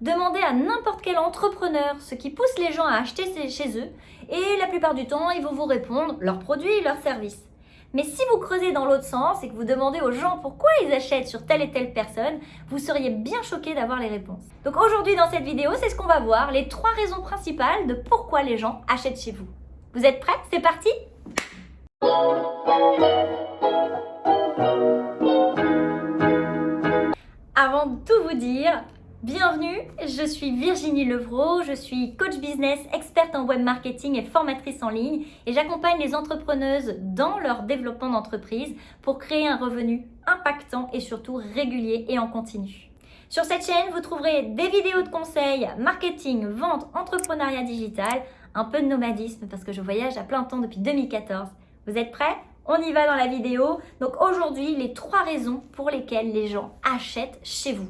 Demandez à n'importe quel entrepreneur ce qui pousse les gens à acheter chez eux et la plupart du temps, ils vont vous répondre leurs produits leurs services. Mais si vous creusez dans l'autre sens et que vous demandez aux gens pourquoi ils achètent sur telle et telle personne, vous seriez bien choqué d'avoir les réponses. Donc aujourd'hui dans cette vidéo, c'est ce qu'on va voir, les trois raisons principales de pourquoi les gens achètent chez vous. Vous êtes prêts? C'est parti Avant de tout vous dire, Bienvenue, je suis Virginie Levrault, je suis coach business, experte en web marketing et formatrice en ligne et j'accompagne les entrepreneuses dans leur développement d'entreprise pour créer un revenu impactant et surtout régulier et en continu. Sur cette chaîne, vous trouverez des vidéos de conseils, marketing, vente, entrepreneuriat digital, un peu de nomadisme parce que je voyage à plein temps depuis 2014. Vous êtes prêts? On y va dans la vidéo. Donc aujourd'hui, les trois raisons pour lesquelles les gens achètent chez vous.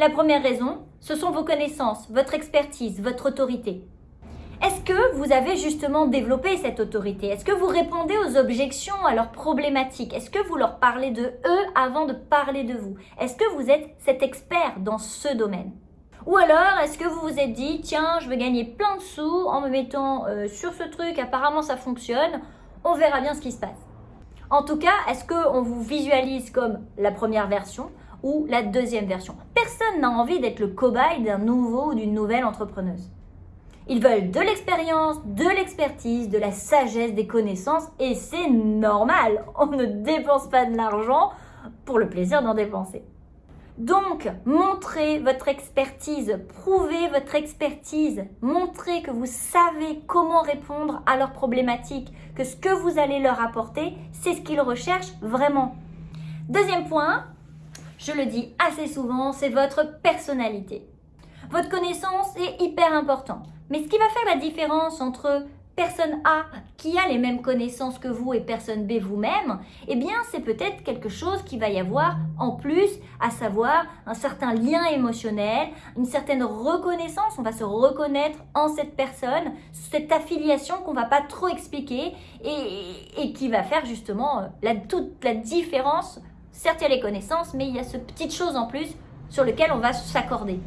La première raison, ce sont vos connaissances, votre expertise, votre autorité. Est-ce que vous avez justement développé cette autorité? Est-ce que vous répondez aux objections, à leurs problématiques? Est-ce que vous leur parlez de eux avant de parler de vous? Est-ce que vous êtes cet expert dans ce domaine? Ou alors, est-ce que vous vous êtes dit, tiens, je veux gagner plein de sous en me mettant euh, sur ce truc, apparemment ça fonctionne, on verra bien ce qui se passe. En tout cas, est-ce qu'on vous visualise comme la première version? Ou la deuxième version. Personne n'a envie d'être le cobaye d'un nouveau ou d'une nouvelle entrepreneuse. Ils veulent de l'expérience, de l'expertise, de la sagesse, des connaissances et c'est normal. On ne dépense pas de l'argent pour le plaisir d'en dépenser. Donc, montrez votre expertise, prouvez votre expertise, montrez que vous savez comment répondre à leurs problématiques, que ce que vous allez leur apporter, c'est ce qu'ils recherchent vraiment. Deuxième point, je le dis assez souvent, c'est votre personnalité. Votre connaissance est hyper important. Mais ce qui va faire la différence entre personne A qui a les mêmes connaissances que vous et personne B vous-même, eh bien c'est peut-être quelque chose qui va y avoir en plus, à savoir un certain lien émotionnel, une certaine reconnaissance, on va se reconnaître en cette personne, cette affiliation qu'on va pas trop expliquer et, et qui va faire justement la, toute la différence Certes, il y a les connaissances, mais il y a ce petite chose en plus sur lequel on va s'accorder.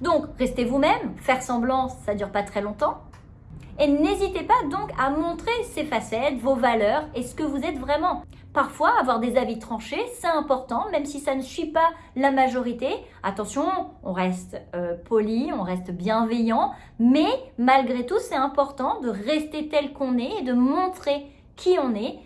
Donc, restez vous-même, faire semblant, ça ne dure pas très longtemps. Et n'hésitez pas donc à montrer ces facettes, vos valeurs et ce que vous êtes vraiment. Parfois, avoir des avis tranchés, c'est important, même si ça ne suit pas la majorité. Attention, on reste euh, poli, on reste bienveillant, mais malgré tout, c'est important de rester tel qu'on est et de montrer qui on est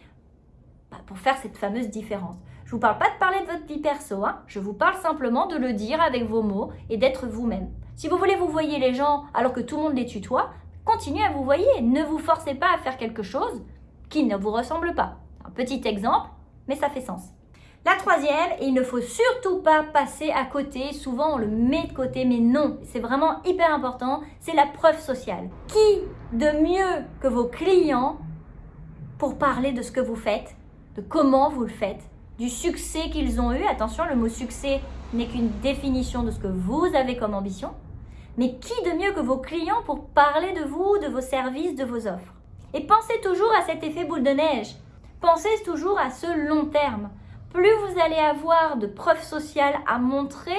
bah, pour faire cette fameuse différence. Je vous parle pas de parler de votre vie perso, hein. je vous parle simplement de le dire avec vos mots et d'être vous-même. Si vous voulez vous voyez les gens alors que tout le monde les tutoie, continuez à vous voyer. Ne vous forcez pas à faire quelque chose qui ne vous ressemble pas. Un petit exemple, mais ça fait sens. La troisième, il ne faut surtout pas passer à côté. Souvent, on le met de côté, mais non, c'est vraiment hyper important. C'est la preuve sociale. Qui de mieux que vos clients pour parler de ce que vous faites, de comment vous le faites, du succès qu'ils ont eu. Attention, le mot succès n'est qu'une définition de ce que vous avez comme ambition. Mais qui de mieux que vos clients pour parler de vous, de vos services, de vos offres? Et pensez toujours à cet effet boule de neige. Pensez toujours à ce long terme. Plus vous allez avoir de preuves sociales à montrer,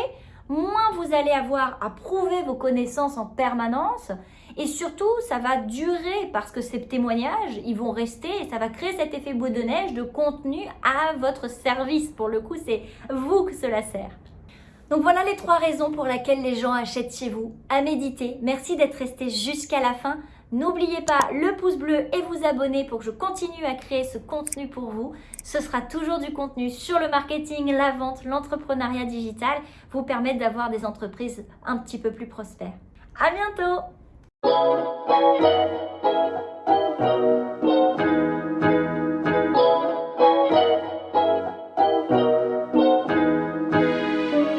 moins vous allez avoir à prouver vos connaissances en permanence et surtout, ça va durer parce que ces témoignages, ils vont rester et ça va créer cet effet bout de neige de contenu à votre service. Pour le coup, c'est vous que cela sert. Donc voilà les trois raisons pour lesquelles les gens achètent chez vous. À méditer. Merci d'être resté jusqu'à la fin. N'oubliez pas le pouce bleu et vous abonner pour que je continue à créer ce contenu pour vous. Ce sera toujours du contenu sur le marketing, la vente, l'entrepreneuriat digital, vous permettre d'avoir des entreprises un petit peu plus prospères. À bientôt.